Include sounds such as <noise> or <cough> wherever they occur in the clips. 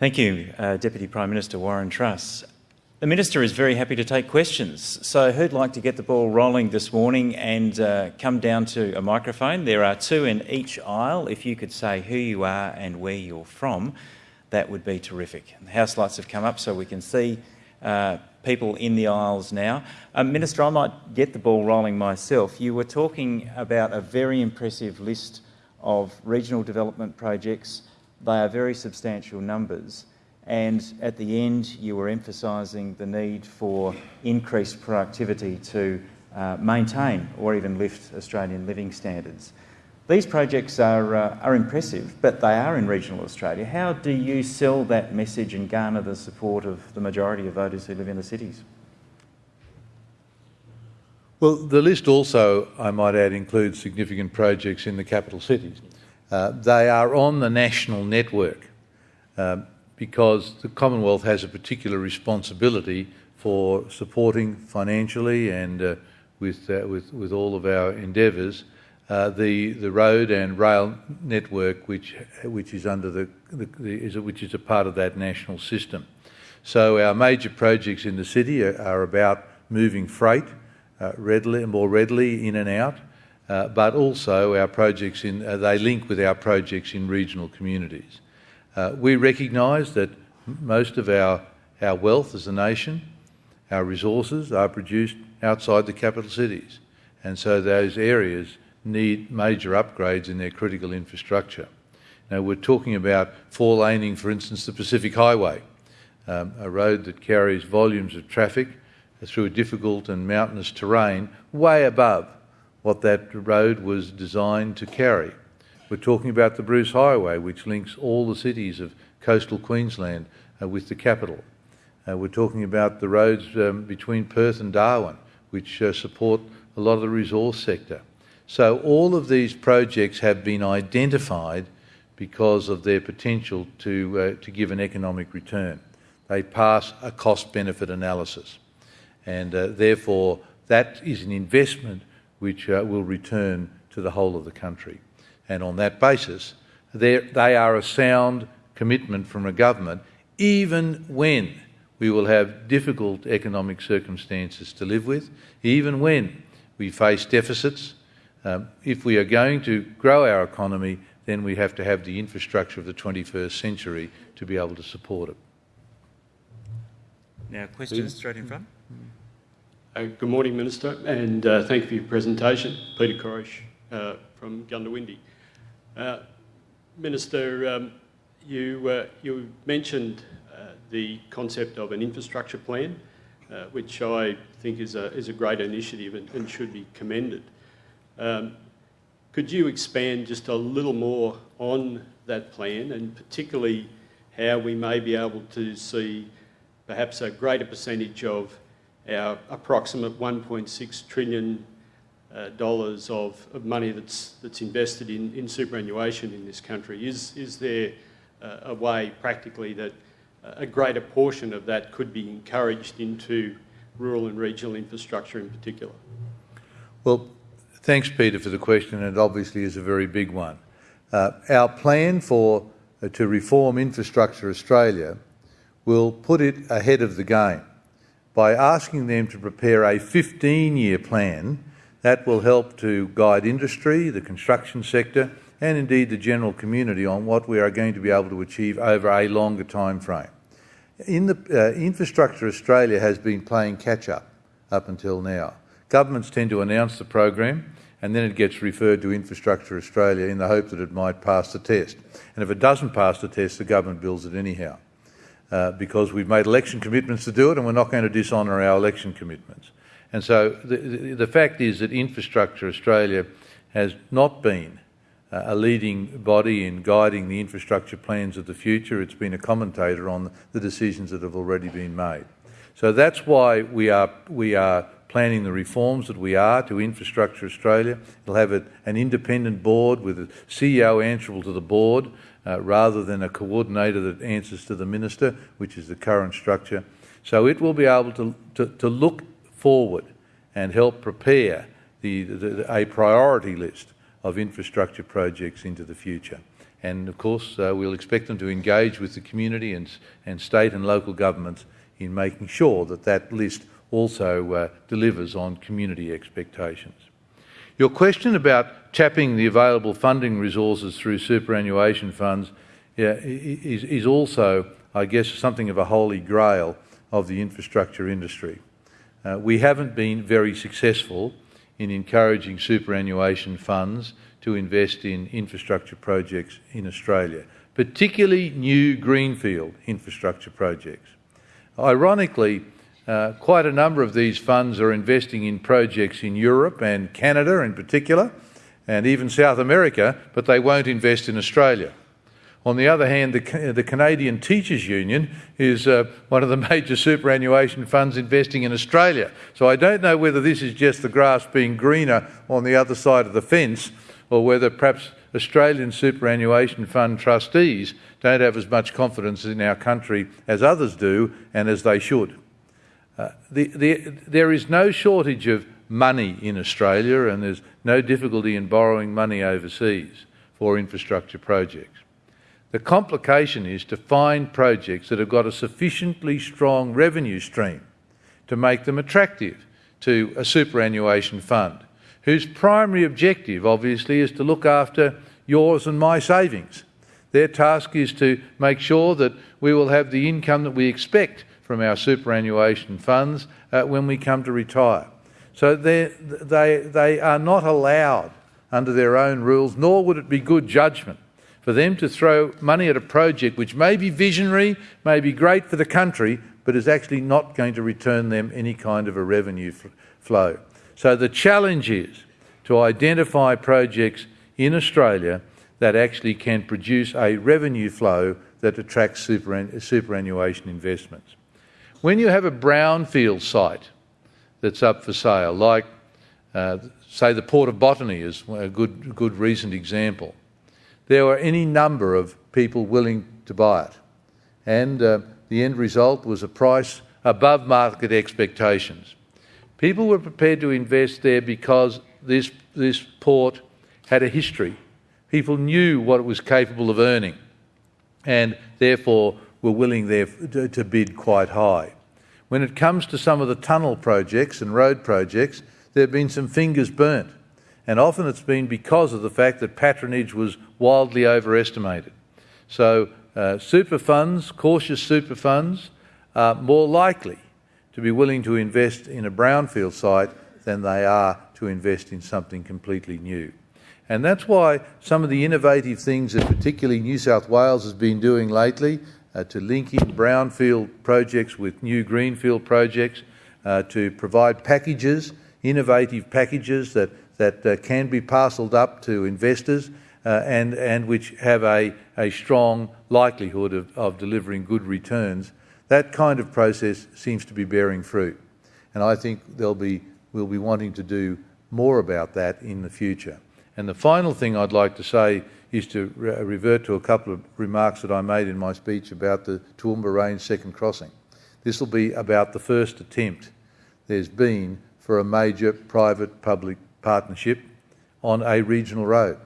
Thank you, uh, Deputy Prime Minister Warren Truss. The Minister is very happy to take questions. So who'd like to get the ball rolling this morning and uh, come down to a microphone? There are two in each aisle. If you could say who you are and where you're from, that would be terrific. The house lights have come up so we can see uh, people in the aisles now. Uh, Minister, I might get the ball rolling myself. You were talking about a very impressive list of regional development projects. They are very substantial numbers. And at the end, you were emphasising the need for increased productivity to uh, maintain or even lift Australian living standards. These projects are, uh, are impressive, but they are in regional Australia. How do you sell that message and garner the support of the majority of voters who live in the cities? Well, the list also, I might add, includes significant projects in the capital cities. Uh, they are on the national network uh, because the Commonwealth has a particular responsibility for supporting financially and uh, with, uh, with, with all of our endeavours uh, the the road and rail network, which which is under the, the, the is a, which is a part of that national system. So our major projects in the city are, are about moving freight readily more readily in and out, but also our projects in uh, they link with our projects in regional communities. Uh, we recognise that most of our our wealth as a nation, our resources are produced outside the capital cities, and so those areas need major upgrades in their critical infrastructure. Now, we're talking about four-laning, for instance, the Pacific Highway, um, a road that carries volumes of traffic through a difficult and mountainous terrain way above what that road was designed to carry. We're talking about the Bruce Highway, which links all the cities of coastal Queensland uh, with the capital. Uh, we're talking about the roads um, between Perth and Darwin, which uh, support a lot of the resource sector. So all of these projects have been identified because of their potential to, uh, to give an economic return. They pass a cost-benefit analysis and uh, therefore that is an investment which uh, will return to the whole of the country. And on that basis, they are a sound commitment from a government, even when we will have difficult economic circumstances to live with, even when we face deficits, um, if we are going to grow our economy, then we have to have the infrastructure of the 21st century to be able to support it. Now, questions straight in front. Uh, good morning, Minister, and uh, thank you for your presentation. Peter Corish uh, from Goondiwindi. Uh, Minister, um, you, uh, you mentioned uh, the concept of an infrastructure plan, which I think is a, is a great initiative and, and should be commended. Um, could you expand just a little more on that plan and particularly how we may be able to see perhaps a greater percentage of our approximate 1.6 trillion uh, dollars of, of, money that's, that's invested in, in superannuation in this country? Is, is there uh, a way practically that a greater portion of that could be encouraged into rural and regional infrastructure in particular? Well, Thanks, Peter, for the question, it obviously is a very big one. Uh, our plan for uh, to reform Infrastructure Australia will put it ahead of the game by asking them to prepare a 15-year plan that will help to guide industry, the construction sector, and indeed the general community on what we are going to be able to achieve over a longer time frame. In the, uh, Infrastructure Australia has been playing catch-up up until now. Governments tend to announce the program and then it gets referred to Infrastructure Australia in the hope that it might pass the test. And if it doesn't pass the test, the government builds it anyhow. Uh, because we've made election commitments to do it and we're not going to dishonour our election commitments. And so the, the, the, fact is that Infrastructure Australia has not been uh, a leading body in guiding the infrastructure plans of the future. It's been a commentator on the decisions that have already been made. So that's why we are, we are planning the reforms that we are to Infrastructure Australia. It'll have a, an independent board with a CEO answerable to the board uh, rather than a coordinator that answers to the minister, which is the current structure. So it will be able to, to, to look forward and help prepare the, the, a priority list of infrastructure projects into the future. And of course, uh, we'll expect them to engage with the community and, and state and local governments in making sure that that list also uh, delivers on community expectations. Your question about tapping the available funding resources through superannuation funds yeah, is, is also, I guess, something of a holy grail of the infrastructure industry. Uh, we haven't been very successful in encouraging superannuation funds to invest in infrastructure projects in Australia, particularly new greenfield infrastructure projects. Ironically, uh, quite a number of these funds are investing in projects in Europe and Canada in particular, and even South America, but they won't invest in Australia. On the other hand, the, the Canadian Teachers Union is uh, one of the <laughs> major superannuation funds investing in Australia. So I don't know whether this is just the grass being greener on the other side of the fence or whether perhaps Australian superannuation fund trustees don't have as much confidence in our country as others do and as they should. Uh, the, the, there is no shortage of money in Australia and there's no difficulty in borrowing money overseas for infrastructure projects. The complication is to find projects that have got a sufficiently strong revenue stream to make them attractive to a superannuation fund, whose primary objective, obviously, is to look after yours and my savings. Their task is to make sure that we will have the income that we expect from our superannuation funds uh, when we come to retire. So they, they are not allowed under their own rules, nor would it be good judgment for them to throw money at a project which may be visionary, may be great for the country, but is actually not going to return them any kind of a revenue flow. So the challenge is to identify projects in Australia that actually can produce a revenue flow that attracts superannuation investments. When you have a brownfield site that's up for sale, like uh, say the Port of Botany is a good, good recent example, there were any number of people willing to buy it. And uh, the end result was a price above market expectations. People were prepared to invest there because this, this port had a history. People knew what it was capable of earning and therefore were willing there to, to bid quite high. When it comes to some of the tunnel projects and road projects, there have been some fingers burnt and often it's been because of the fact that patronage was wildly overestimated. So uh, super funds, cautious super funds, are more likely to be willing to invest in a brownfield site than they are to invest in something completely new. And that's why some of the innovative things that particularly New South Wales has been doing lately uh, to link in brownfield projects with new greenfield projects, uh, to provide packages, innovative packages that that uh, can be parcelled up to investors uh, and, and which have a, a strong likelihood of, of delivering good returns, that kind of process seems to be bearing fruit. And I think they'll be, we'll be wanting to do more about that in the future. And the final thing I'd like to say is to re revert to a couple of remarks that I made in my speech about the Toowoomba Range second crossing. This will be about the first attempt there's been for a major private-public partnership on a regional road.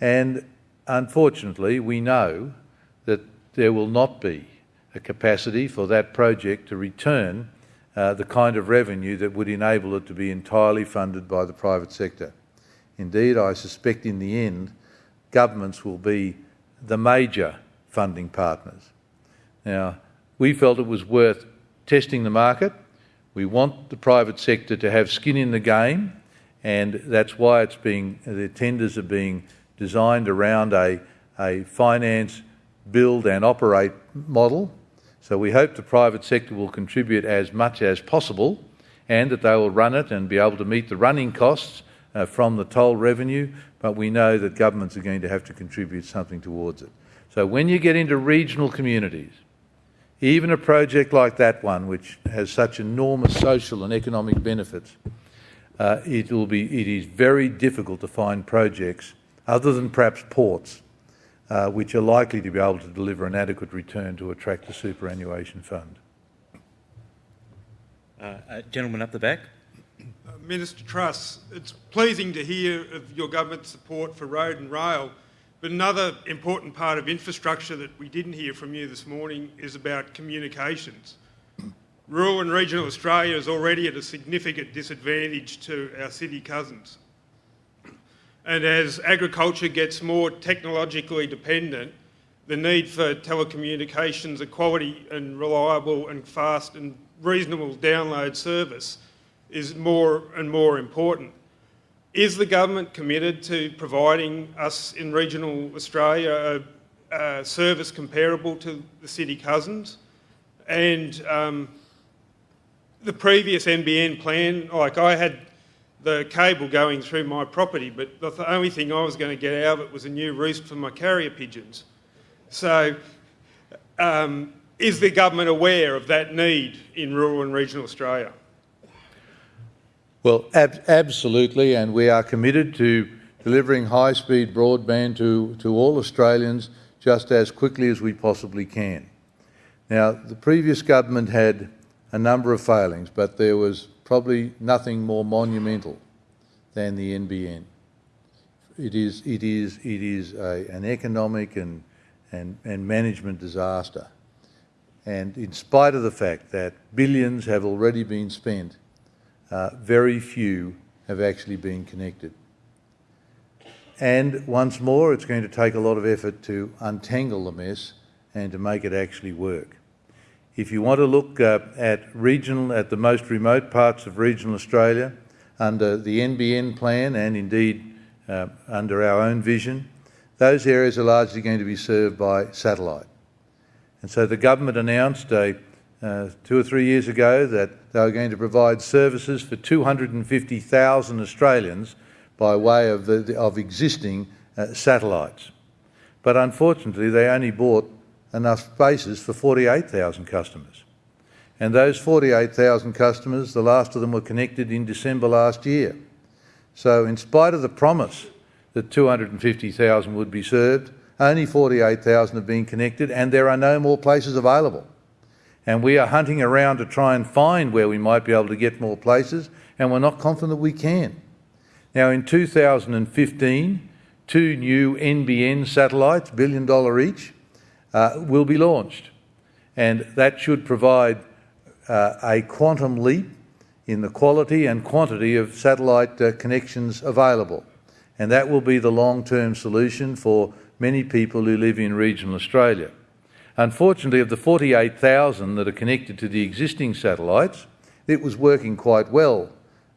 And unfortunately, we know that there will not be a capacity for that project to return uh, the kind of revenue that would enable it to be entirely funded by the private sector. Indeed, I suspect in the end, governments will be the major funding partners. Now, we felt it was worth testing the market. We want the private sector to have skin in the game and that's why it's being, the tenders are being designed around a, a finance, build and operate model. So we hope the private sector will contribute as much as possible and that they will run it and be able to meet the running costs uh, from the toll revenue, but we know that governments are going to have to contribute something towards it. So when you get into regional communities, even a project like that one, which has such enormous social and economic benefits, uh, it will be it is very difficult to find projects other than perhaps ports uh, which are likely to be able to deliver an adequate return to attract the superannuation fund. Uh, uh gentleman up the back. Minister Truss, it's pleasing to hear of your government's support for road and rail, but another important part of infrastructure that we didn't hear from you this morning is about communications. Rural and regional Australia is already at a significant disadvantage to our city cousins. And as agriculture gets more technologically dependent, the need for telecommunications, a quality and reliable and fast and reasonable download service is more and more important. Is the government committed to providing us in regional Australia a, a service comparable to the city cousins? And um, the previous NBN plan, like I had the cable going through my property, but the only thing I was going to get out of it was a new roost for my carrier pigeons. So, um, is the government aware of that need in rural and regional Australia? Well, ab absolutely, and we are committed to delivering high-speed broadband to, to all Australians just as quickly as we possibly can. Now, the previous government had a number of failings, but there was probably nothing more monumental than the NBN. It is, it is, it is a, an economic and, and, and management disaster. And in spite of the fact that billions have already been spent uh, very few have actually been connected. And once more, it's going to take a lot of effort to untangle the mess and to make it actually work. If you want to look uh, at regional, at the most remote parts of regional Australia, under the NBN plan and indeed uh, under our own vision, those areas are largely going to be served by satellite. And so the government announced a uh, two or three years ago that they were going to provide services for 250,000 Australians by way of, the, of existing uh, satellites. But unfortunately, they only bought enough spaces for 48,000 customers. And those 48,000 customers, the last of them were connected in December last year. So in spite of the promise that 250,000 would be served, only 48,000 have been connected and there are no more places available and we are hunting around to try and find where we might be able to get more places, and we're not confident we can. Now, in 2015, two new NBN satellites, billion dollar each, uh, will be launched, and that should provide uh, a quantum leap in the quality and quantity of satellite uh, connections available. And that will be the long-term solution for many people who live in regional Australia. Unfortunately, of the 48,000 that are connected to the existing satellites, it was working quite well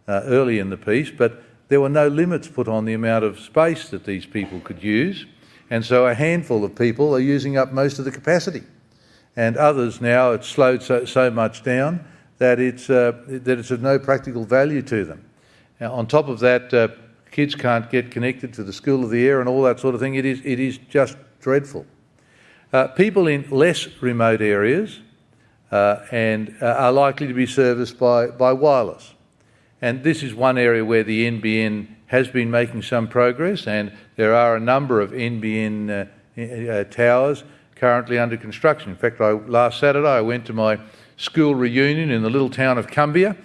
uh, early in the piece, but there were no limits put on the amount of space that these people could use, and so a handful of people are using up most of the capacity. And others now, it's slowed so, so much down that it's, uh, that it's of no practical value to them. Now, on top of that, uh, kids can't get connected to the School of the Air and all that sort of thing. It is, it is just dreadful. Uh, people in less remote areas uh, and uh, are likely to be serviced by, by wireless. And this is one area where the NBN has been making some progress and there are a number of NBN uh, uh, towers currently under construction. In fact, I, last Saturday I went to my school reunion in the little town of Kumbia,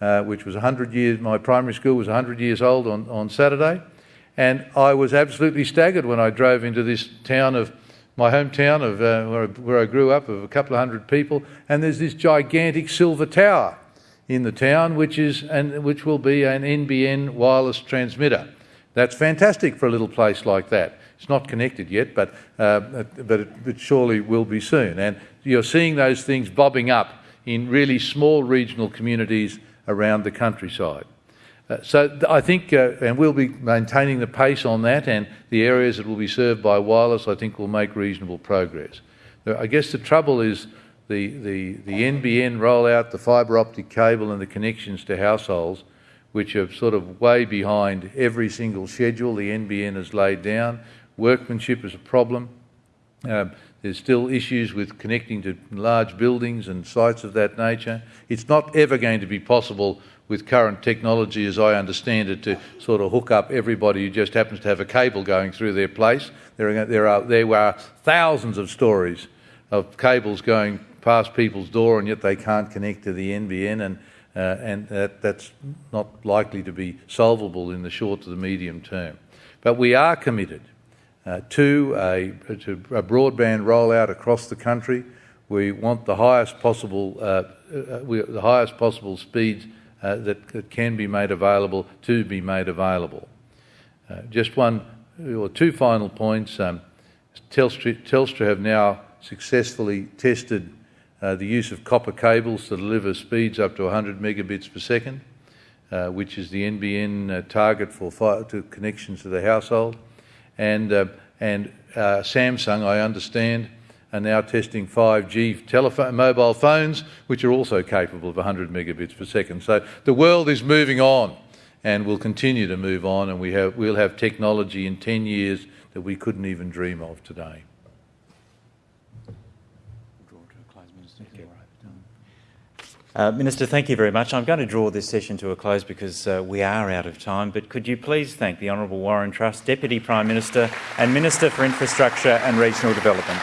uh, which was 100 years, my primary school was 100 years old on, on Saturday. And I was absolutely staggered when I drove into this town of my hometown of uh, where, I, where, I, grew up of a couple of hundred people, and there's this gigantic silver tower in the town, which is and which will be an NBN wireless transmitter. That's fantastic for a little place like that. It's not connected yet, but uh, but it, it surely will be soon. And you're seeing those things bobbing up in really small regional communities around the countryside. Uh, so I think, uh, and we'll be maintaining the pace on that, and the areas that will be served by wireless, I think, will make reasonable progress. I guess the trouble is the, the, the NBN rollout, the fibre optic cable, and the connections to households, which are sort of way behind every single schedule the NBN has laid down. Workmanship is a problem. Um, there's still issues with connecting to large buildings and sites of that nature. It's not ever going to be possible with current technology, as I understand it, to sort of hook up everybody who just happens to have a cable going through their place. There are, there are, there thousands of stories of cables going past people's door and yet they can't connect to the NBN and uh, and that, that's not likely to be solvable in the short to the medium term. But we are committed uh, to, a, to a broadband rollout across the country. We want the highest possible, uh, uh we, the highest possible speeds uh, that, that, can be made available to be made available. Uh, just one or two final points. Um, Telstra, Telstra have now successfully tested uh, the use of copper cables to deliver speeds up to 100 megabits per second, uh, which is the NBN uh, target for to connections to the household. And, and Samsung, I understand, are now testing 5G telephone, mobile phones, which are also capable of 100 megabits per second. So the world is moving on and will continue to move on, and we have, we'll have technology in 10 years that we couldn't even dream of today. Uh, Minister, thank you very much. I'm going to draw this session to a close because uh, we are out of time, but could you please thank the Honourable Warren Truss, Deputy Prime Minister and Minister for Infrastructure and Regional Development.